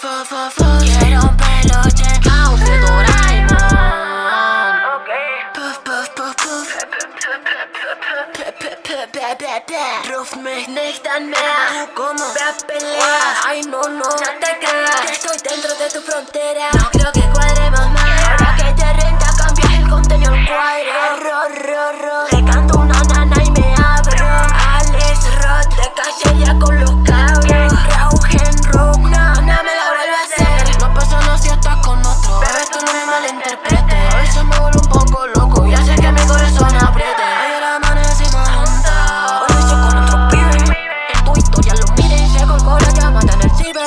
Quiero un peluche House de Doraemon. Puff, puff, puff, puff. Ruf mich nicht an mehr Du como Ay no, no, no te creas. Que estoy dentro de tu frontera. No creo que cuadremos más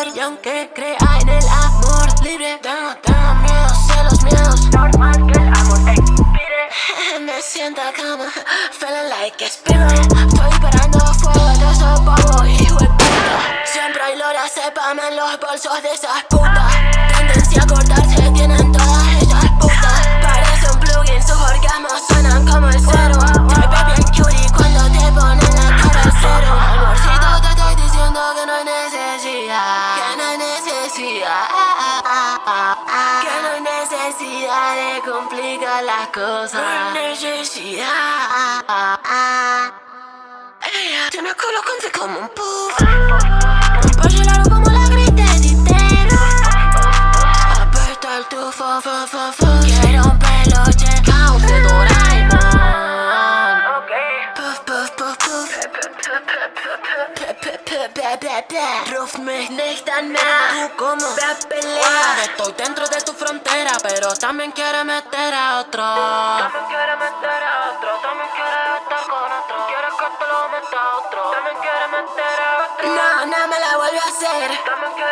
Y aunque crea en el amor libre Tengo, tengo miedo, sé los miedos. Normal que el amor expire Me siento como Feeling like a spirit Estoy esperando fuego de esos pavos Hijo Siempre hay lora sepam en los bolsos de esas putas Que no hay necesidad de complicar las cosas. No hay necesidad. Ella tiene culo con como un puff Ruf mich nicht an mehr Tú como pelea. Estoy dentro de tu frontera Pero también quiere meter a otro. También quiere meter a otro También quiere estar con otro. Quiere que te lo meta a otro. También quiere meter a otro. No, no me la vuelve a hacer. También quiere